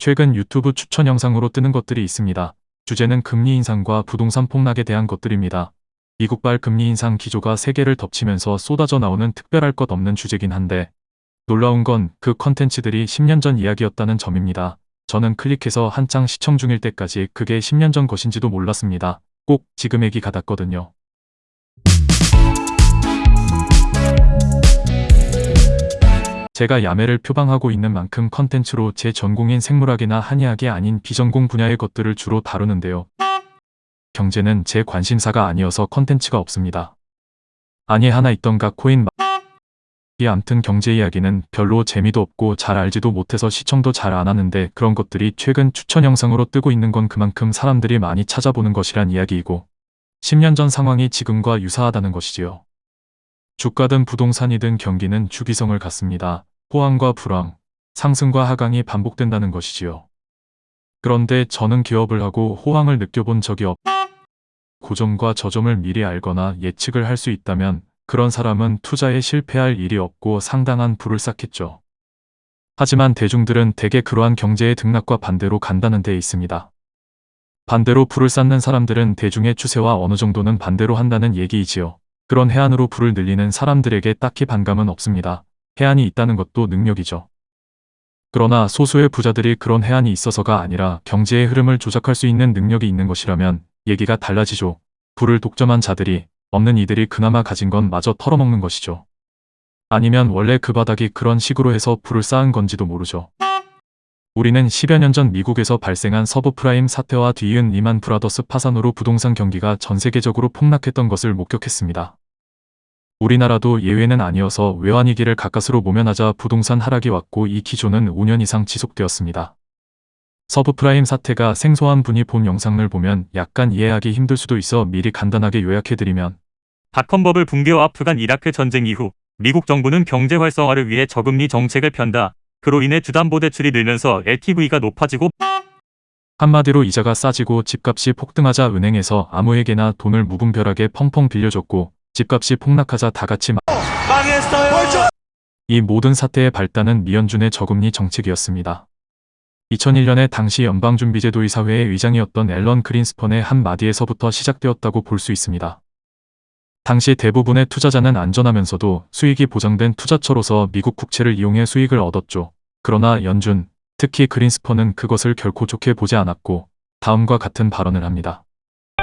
최근 유튜브 추천 영상으로 뜨는 것들이 있습니다. 주제는 금리 인상과 부동산 폭락에 대한 것들입니다. 미국발 금리 인상 기조가 세계를 덮치면서 쏟아져 나오는 특별할 것 없는 주제긴 한데 놀라운 건 그 컨텐츠들이 10년 전 이야기였다는 점입니다. 저는 클릭해서 한창 시청 중일 때까지 그게 10년 전 것인지도 몰랐습니다. 꼭 지금 얘기 같았거든요. 제가 야매를 표방하고 있는 만큼 컨텐츠로 제 전공인 생물학이나 한의학이 아닌 비전공 분야의 것들을 주로 다루는데요. 경제는 제 관심사가 아니어서 컨텐츠가 없습니다. 아니 하나 있던가 코인 이 암튼 경제 이야기는 별로 재미도 없고 잘 알지도 못해서 시청도 잘 안 하는데 그런 것들이 최근 추천 영상으로 뜨고 있는 건 그만큼 사람들이 많이 찾아보는 것이란 이야기이고 10년 전 상황이 지금과 유사하다는 것이지요. 주가든 부동산이든 경기는 주기성을 갖습니다. 호황과 불황, 상승과 하강이 반복된다는 것이지요. 그런데 저는 기업을 하고 호황을 느껴본 적이 없. 고점과 저점을 미리 알거나 예측을 할 수 있다면 그런 사람은 투자에 실패할 일이 없고 상당한 부를 쌓겠죠. 하지만 대중들은 대개 그러한 경제의 등락과 반대로 간다는 데 있습니다. 반대로 불을 쌓는 사람들은 대중의 추세와 어느 정도는 반대로 한다는 얘기이지요. 그런 혜안으로 부를 늘리는 사람들에게 딱히 반감은 없습니다. 혜안이 있다는 것도 능력이죠. 그러나 소수의 부자들이 그런 혜안이 있어서가 아니라 경제의 흐름을 조작할 수 있는 능력이 있는 것이라면 얘기가 달라지죠. 부를 독점한 자들이 없는 이들이 그나마 가진 것마저 털어먹는 것이죠. 아니면 원래 그 바닥이 그런 식으로 해서 부를 쌓은 건지도 모르죠. 우리는 10여 년 전 미국에서 발생한 서브프라임 사태와 뒤이은 리만 브라더스 파산으로 부동산 경기가 전 세계적으로 폭락했던 것을 목격했습니다. 우리나라도 예외는 아니어서 외환위기를 가까스로 모면하자 부동산 하락이 왔고 이 기조는 5년 이상 지속되었습니다. 서브프라임 사태가 생소한 분이 본 영상을 보면 약간 이해하기 힘들 수도 있어 미리 간단하게 요약해드리면 닷컴버블 붕괴와 아프간 이라크 전쟁 이후 미국 정부는 경제 활성화를 위해 저금리 정책을 편다. 그로 인해 주담보대출이 늘면서 LTV가 높아지고 한마디로 이자가 싸지고 집값이 폭등하자 은행에서 아무에게나 돈을 무분별하게 펑펑 빌려줬고 집값이 폭락하자 다 같이 마... 이 모든 사태의 발단은 미연준의 저금리 정책이었습니다. 2001년에 당시 연방준비제도 이사회의 의장이었던 앨런 그린스펀의 한마디에서부터 시작되었다고 볼 수 있습니다. 당시 대부분의 투자자는 안전하면서도 수익이 보장된 투자처로서 미국 국채를 이용해 수익을 얻었죠. 그러나 연준, 특히 그린스펀은 그것을 결코 좋게 보지 않았고 다음과 같은 발언을 합니다.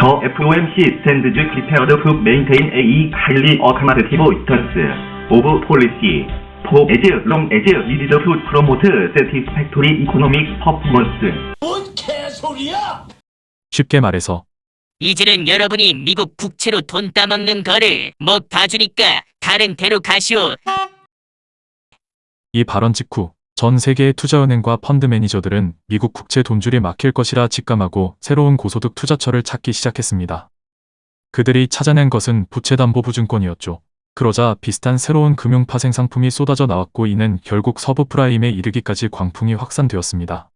The FOMC stands prepared to maintain a highly accommodative stance of policy for as long as needed to promote satisfactory economic performance. 뭔 개소리야! 쉽게 말해서 이제는 여러분이 미국 국채로 돈 따먹는 거를 못 봐주니까 다른 데로 가시오. 이 발언 직후 전 세계의 투자은행과 펀드 매니저들은 미국 국채 돈줄이 막힐 것이라 직감하고 새로운 고소득 투자처를 찾기 시작했습니다. 그들이 찾아낸 것은 부채담보부증권이었죠. 그러자 비슷한 새로운 금융 파생 상품이 쏟아져 나왔고 이는 결국 서브프라임에 이르기까지 광풍이 확산되었습니다.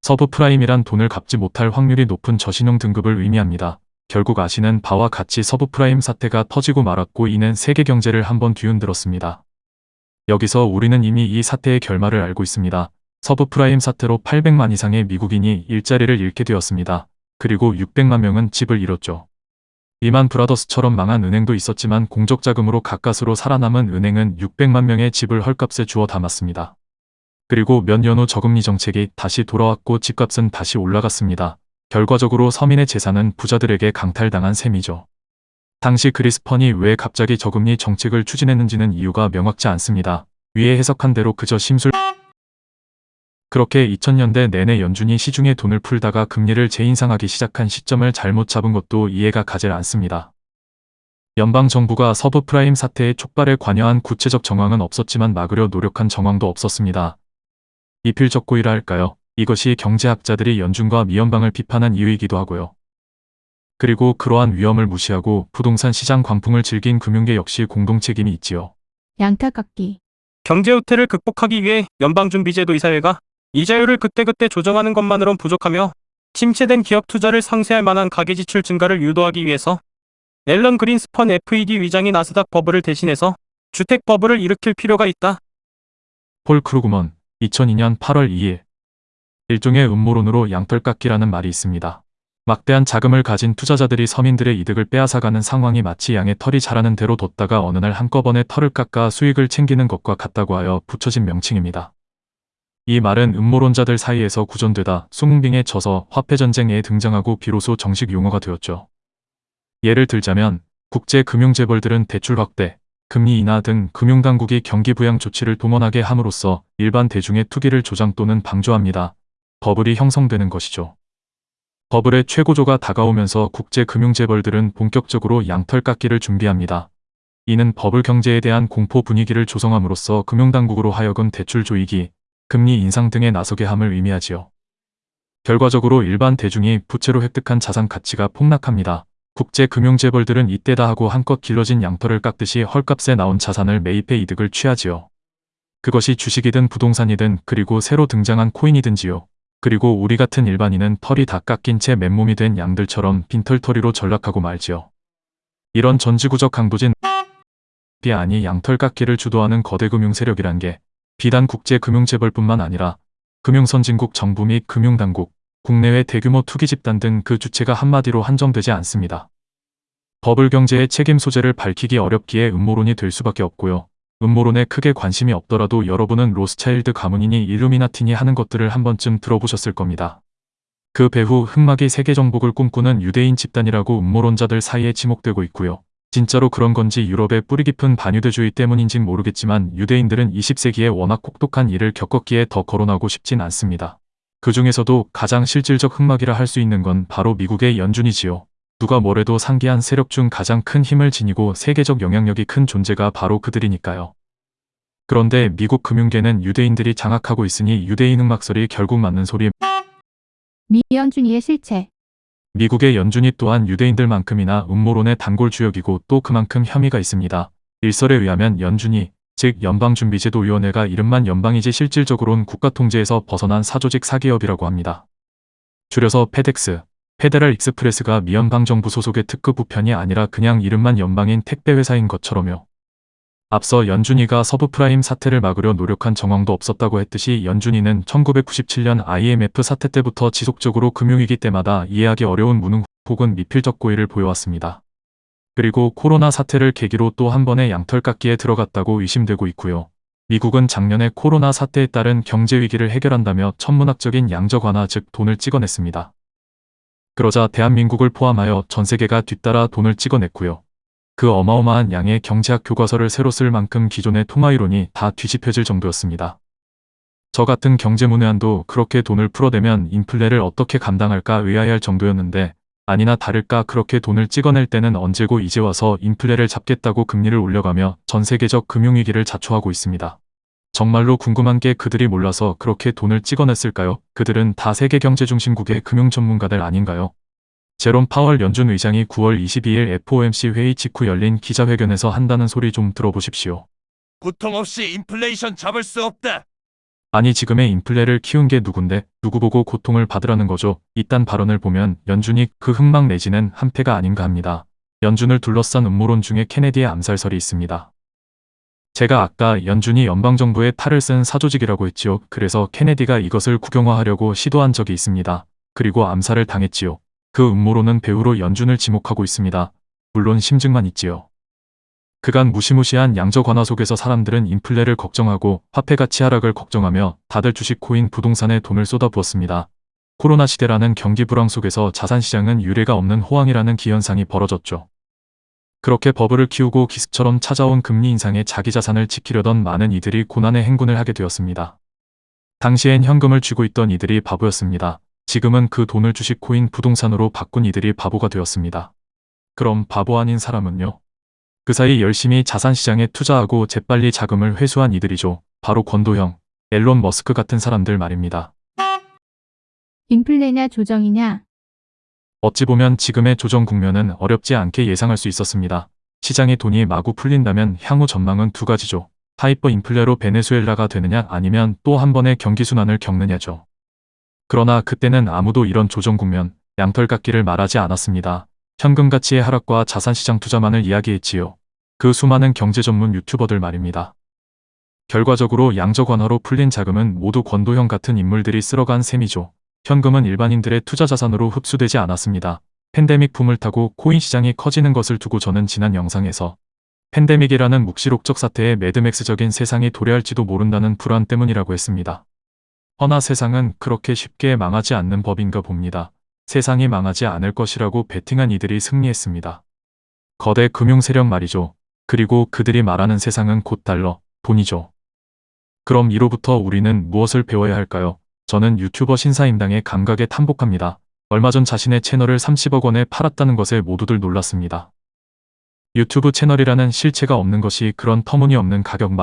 서브프라임이란 돈을 갚지 못할 확률이 높은 저신용 등급을 의미합니다. 결국 아시는 바와 같이 서브프라임 사태가 터지고 말았고 이는 세계 경제를 한번 뒤흔들었습니다. 여기서 우리는 이미 이 사태의 결말을 알고 있습니다. 서브프라임 사태로 800만 이상의 미국인이 일자리를 잃게 되었습니다. 그리고 600만 명은 집을 잃었죠. 리만 브라더스처럼 망한 은행도 있었지만 공적 자금으로 가까스로 살아남은 은행은 600만 명의 집을 헐값에 주워 담았습니다. 그리고 몇 년 후 저금리 정책이 다시 돌아왔고 집값은 다시 올라갔습니다. 결과적으로 서민의 재산은 부자들에게 강탈당한 셈이죠. 당시 그리스펀이 왜 갑자기 저금리 정책을 추진했는지는 이유가 명확지 않습니다. 위에 해석한 대로 그저 심술 그렇게 2000년대 내내 연준이 시중에 돈을 풀다가 금리를 재인상하기 시작한 시점을 잘못 잡은 것도 이해가 가질 않습니다. 연방정부가 서브프라임 사태의 촉발에 관여한 구체적 정황은 없었지만 막으려 노력한 정황도 없었습니다. 이필적고이라 할까요? 이것이 경제학자들이 연준과 미연방을 비판한 이유이기도 하고요. 그리고 그러한 위험을 무시하고 부동산 시장 광풍을 즐긴 금융계 역시 공동 책임이 있지요. 양털깎기 경제 후퇴를 극복하기 위해 연방준비제도 이사회가 이자율을 그때그때 조정하는 것만으론 부족하며 침체된 기업 투자를 상쇄할 만한 가계지출 증가를 유도하기 위해서 앨런 그린스펀 FED 의장이 나스닥 버블을 대신해서 주택 버블을 일으킬 필요가 있다. 폴 크루그먼 2002년 8월 2일 일종의 음모론으로 양털깎기라는 말이 있습니다. 막대한 자금을 가진 투자자들이 서민들의 이득을 빼앗아가는 상황이 마치 양의 털이 자라는 대로 뒀다가 어느 날 한꺼번에 털을 깎아 수익을 챙기는 것과 같다고 하여 붙여진 명칭입니다. 이 말은 음모론자들 사이에서 구전되다 숭빙에 져서 화폐전쟁에 등장하고 비로소 정식 용어가 되었죠. 예를 들자면 국제금융재벌들은 대출 확대, 금리 인하 등 금융당국이 경기 부양 조치를 동원하게 함으로써 일반 대중의 투기를 조장 또는 방조합니다. 버블이 형성되는 것이죠. 버블의 최고조가 다가오면서 국제금융재벌들은 본격적으로 양털 깎기를 준비합니다. 이는 버블 경제에 대한 공포 분위기를 조성함으로써 금융당국으로 하여금 대출 조이기, 금리 인상 등에 나서게 함을 의미하지요. 결과적으로 일반 대중이 부채로 획득한 자산 가치가 폭락합니다. 국제금융재벌들은 이때다 하고 한껏 길러진 양털을 깎듯이 헐값에 나온 자산을 매입해 이득을 취하지요. 그것이 주식이든 부동산이든 그리고 새로 등장한 코인이든지요. 그리고 우리 같은 일반인은 털이 다 깎인 채 맨몸이 된 양들처럼 빈털터리로 전락하고 말지요. 이런 전지구적 강도진 비 아니 양털 깎기를 주도하는 거대 금융 세력이란 게 비단 국제 금융재벌뿐만 아니라 금융선진국 정부 및 금융당국, 국내외 대규모 투기 집단 등 그 주체가 한마디로 한정되지 않습니다. 버블 경제의 책임 소재를 밝히기 어렵기에 음모론이 될 수밖에 없고요. 음모론에 크게 관심이 없더라도 여러분은 로스차일드 가문이니 일루미나티니 하는 것들을 한 번쯤 들어보셨을 겁니다. 그 배후 흑막이 세계 정복을 꿈꾸는 유대인 집단이라고 음모론자들 사이에 지목되고 있고요. 진짜로 그런 건지 유럽의 뿌리 깊은 반유대주의 때문인진 모르겠지만 유대인들은 20세기에 워낙 혹독한 일을 겪었기에 더 거론하고 싶진 않습니다. 그 중에서도 가장 실질적 흑막이라 할 수 있는 건 바로 미국의 연준이지요. 누가 뭐래도 상기한 세력 중 가장 큰 힘을 지니고 세계적 영향력이 큰 존재가 바로 그들이니까요. 그런데 미국 금융계는 유대인들이 장악하고 있으니 유대인 흑막설이 결국 맞는 소리 미연준이의 실체. 미국의 연준이 또한 유대인들만큼이나 음모론의 단골 주역이고 또 그만큼 혐의가 있습니다. 일설에 의하면 연준이 즉 연방준비제도위원회가 이름만 연방이지 실질적으론 국가통제에서 벗어난 사조직 사기업이라고 합니다. 줄여서 페덱스, Federal Express가 미연방 정부 소속의 특급 우편이 아니라 그냥 이름만 연방인 택배회사인 것처럼요. 앞서 연준이가 서브프라임 사태를 막으려 노력한 정황도 없었다고 했듯이 연준이는 1997년 IMF 사태 때부터 지속적으로 금융위기 때마다 이해하기 어려운 무능 혹은 미필적 고의를 보여왔습니다. 그리고 코로나 사태를 계기로 또 한 번의 양털깎기에 들어갔다고 의심되고 있고요. 미국은 작년에 코로나 사태에 따른 경제 위기를 해결한다며 천문학적인 양적 완화 즉 돈을 찍어냈습니다. 그러자 대한민국을 포함하여 전 세계가 뒤따라 돈을 찍어냈고요. 그 어마어마한 양의 경제학 교과서를 새로 쓸 만큼 기존의 통화이론이 다 뒤집혀질 정도였습니다. 저 같은 경제문외한도 그렇게 돈을 풀어대면 인플레를 어떻게 감당할까 의아해할 정도였는데 아니나 다를까 그렇게 돈을 찍어낼 때는 언제고 이제 와서 인플레를 잡겠다고 금리를 올려가며 전 세계적 금융위기를 자초하고 있습니다. 정말로 궁금한 게 그들이 몰라서 그렇게 돈을 찍어냈을까요? 그들은 다 세계 경제 중심국의 금융 전문가들 아닌가요? 제롬 파월 연준 의장이 9월 22일 FOMC 회의 직후 열린 기자회견에서 한다는 소리 좀 들어보십시오. 고통 없이 인플레이션 잡을 수 없다. 아니 지금의 인플레를 키운 게 누군데 누구 보고 고통을 받으라는 거죠. 이딴 발언을 보면 연준이 그 흑막 내지는 한패가 아닌가 합니다. 연준을 둘러싼 음모론 중에 케네디의 암살설이 있습니다. 제가 아까 연준이 연방정부의 탈을 쓴 사조직이라고 했지요. 그래서 케네디가 이것을 국영화하려고 시도한 적이 있습니다. 그리고 암살을 당했지요. 그 음모론은 배후로 연준을 지목하고 있습니다. 물론 심증만 있지요. 그간 무시무시한 양적 완화 속에서 사람들은 인플레를 걱정하고 화폐 가치 하락을 걱정하며 다들 주식 코인 부동산에 돈을 쏟아부었습니다. 코로나 시대라는 경기 불황 속에서 자산시장은 유례가 없는 호황이라는 기현상이 벌어졌죠. 그렇게 버블을 키우고 기습처럼 찾아온 금리 인상에 자기 자산을 지키려던 많은 이들이 고난의 행군을 하게 되었습니다. 당시엔 현금을 쥐고 있던 이들이 바보였습니다. 지금은 그 돈을 주식 코인 부동산으로 바꾼 이들이 바보가 되었습니다. 그럼 바보 아닌 사람은요? 그 사이 열심히 자산시장에 투자하고 재빨리 자금을 회수한 이들이죠. 바로 권도형, 일론 머스크 같은 사람들 말입니다. 인플레냐 조정이냐. 어찌 보면 지금의 조정 국면은 어렵지 않게 예상할 수 있었습니다. 시장의 돈이 마구 풀린다면 향후 전망은 두 가지죠. 하이퍼 인플레로 베네수엘라가 되느냐 아니면 또 한 번의 경기 순환을 겪느냐죠. 그러나 그때는 아무도 이런 조정 국면, 양털 깎기를 말하지 않았습니다. 현금 가치의 하락과 자산시장 투자만을 이야기했지요. 그 수많은 경제 전문 유튜버들 말입니다. 결과적으로 양적 완화로 풀린 자금은 모두 권도형 같은 인물들이 쓸어간 셈이죠. 현금은 일반인들의 투자 자산으로 흡수되지 않았습니다. 팬데믹 붐을 타고 코인 시장이 커지는 것을 두고 저는 지난 영상에서 팬데믹이라는 묵시록적 사태에 매드맥스적인 세상이 도래할지도 모른다는 불안 때문이라고 했습니다. 허나 세상은 그렇게 쉽게 망하지 않는 법인가 봅니다. 세상이 망하지 않을 것이라고 베팅한 이들이 승리했습니다. 거대 금융 세력 말이죠. 그리고 그들이 말하는 세상은 곧 달러, 돈이죠. 그럼 이로부터 우리는 무엇을 배워야 할까요? 저는 유튜버 신사임당의 감각에 탐복합니다. 얼마 전 자신의 채널을 30억 원에 팔았다는 것에 모두들 놀랐습니다. 유튜브 채널이라는 실체가 없는 것이 그런 터무니없는 가격 마...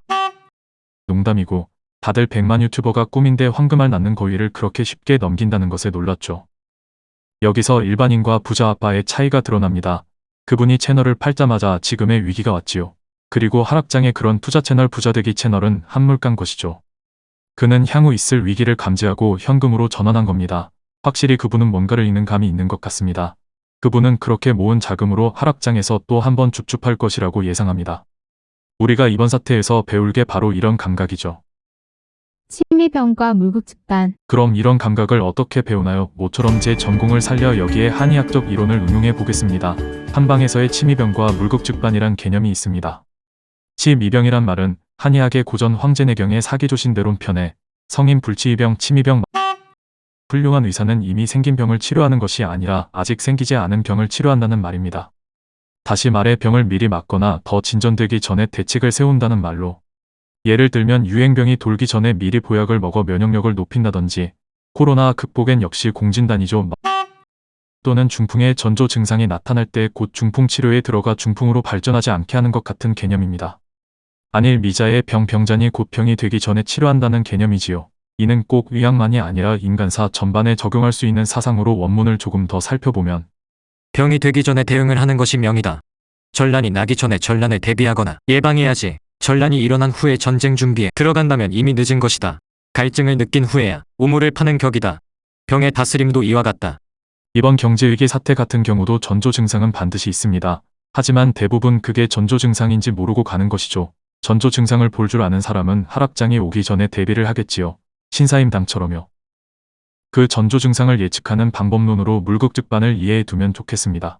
농담이고 다들 100만 유튜버가 꿈인데 황금알 낳는 거위를 그렇게 쉽게 넘긴다는 것에 놀랐죠. 여기서 일반인과 부자 아빠의 차이가 드러납니다. 그분이 채널을 팔자마자 지금의 위기가 왔지요. 그리고 하락장의 그런 투자 채널 부자되기 채널은 한물간 것이죠. 그는 향후 있을 위기를 감지하고 현금으로 전환한 겁니다. 확실히 그분은 뭔가를 읽는 감이 있는 것 같습니다. 그분은 그렇게 모은 자금으로 하락장에서 또 한 번 줍줍할 것이라고 예상합니다. 우리가 이번 사태에서 배울 게 바로 이런 감각이죠. 침미병과 물국집단. 그럼 이런 감각을 어떻게 배우나요? 모처럼 제 전공을 살려 여기에 한의학적 이론을 응용해 보겠습니다. 한방에서의 침이병과 물국즉반이란 개념이 있습니다. 침이병이란 말은 한의학의 고전 황제내경의 사기조신대론 편에 성인 불치이병, 침이병 훌륭한 의사는 이미 생긴 병을 치료하는 것이 아니라 아직 생기지 않은 병을 치료한다는 말입니다. 다시 말해 병을 미리 막거나 더 진전되기 전에 대책을 세운다는 말로 예를 들면 유행병이 돌기 전에 미리 보약을 먹어 면역력을 높인다든지 코로나 극복엔 역시 공진단이죠. 또는 중풍의 전조 증상이 나타날 때 곧 중풍 치료에 들어가 중풍으로 발전하지 않게 하는 것 같은 개념입니다. 안일 미자의 병 병잔이 곧 병이 되기 전에 치료한다는 개념이지요. 이는 꼭 의학만이 아니라 인간사 전반에 적용할 수 있는 사상으로 원문을 조금 더 살펴보면 병이 되기 전에 대응을 하는 것이 명이다. 전란이 나기 전에 전란을 대비하거나 예방해야지. 전란이 일어난 후에 전쟁 준비에 들어간다면 이미 늦은 것이다. 갈증을 느낀 후에야 우물을 파는 격이다. 병의 다스림도 이와 같다. 이번 경제위기 사태 같은 경우도 전조 증상은 반드시 있습니다. 하지만 대부분 그게 전조 증상인지 모르고 가는 것이죠. 전조 증상을 볼 줄 아는 사람은 하락장이 오기 전에 대비를 하겠지요. 신사임당처럼요. 그 전조 증상을 예측하는 방법론으로 물극즉반을 이해해 두면 좋겠습니다.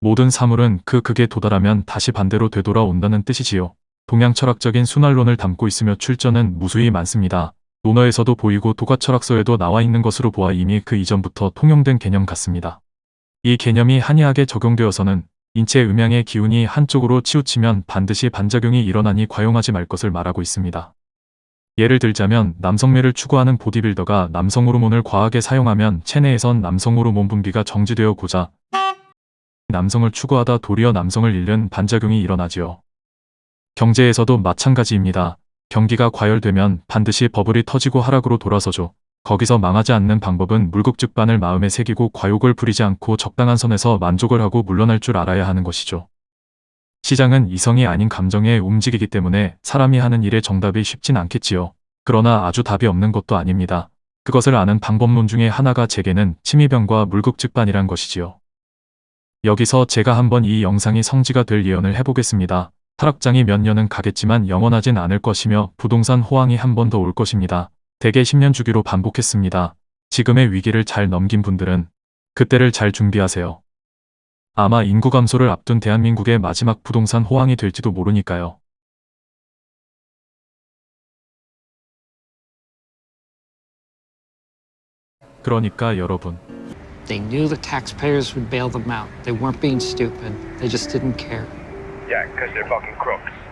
모든 사물은 그 극에 도달하면 다시 반대로 되돌아온다는 뜻이지요. 동양 철학적인 순환론을 담고 있으며 출전은 무수히 많습니다. 논어에서도 보이고 도가철학서에도 나와 있는 것으로 보아 이미 그 이전부터 통용된 개념 같습니다. 이 개념이 한의학에 적용되어서는 인체 음양의 기운이 한쪽으로 치우치면 반드시 반작용이 일어나니 과용하지 말 것을 말하고 있습니다. 예를 들자면 남성미를 추구하는 보디빌더가 남성 호르몬을 과하게 사용하면 체내에선 남성 호르몬 분비가 정지되어 고자 남성을 추구하다 도리어 남성을 잃는 반작용이 일어나지요. 경제에서도 마찬가지입니다. 경기가 과열되면 반드시 버블이 터지고 하락으로 돌아서죠. 거기서 망하지 않는 방법은 물국즉반을 마음에 새기고 과욕을 부리지 않고 적당한 선에서 만족을 하고 물러날 줄 알아야 하는 것이죠. 시장은 이성이 아닌 감정에 움직이기 때문에 사람이 하는 일의 정답이 쉽진 않겠지요. 그러나 아주 답이 없는 것도 아닙니다. 그것을 아는 방법론 중에 하나가 제게는 침이병과 물국즉반이란 것이지요. 여기서 제가 한번 이 영상이 성지가 될 예언을 해보겠습니다. 타락장이 몇 년은 가겠지만 영원하진 않을 것이며 부동산 호황이 한 번 더 올 것입니다. 대개 10년 주기로 반복했습니다. 지금의 위기를 잘 넘긴 분들은 그때를 잘 준비하세요. 아마 인구 감소를 앞둔 대한민국의 마지막 부동산 호황이 될지도 모르니까요. 그러니까 여러분, They knew the taxpayers would bail them out. They weren't being stupid. They just didn't care. Yeah, because they're fucking crooks.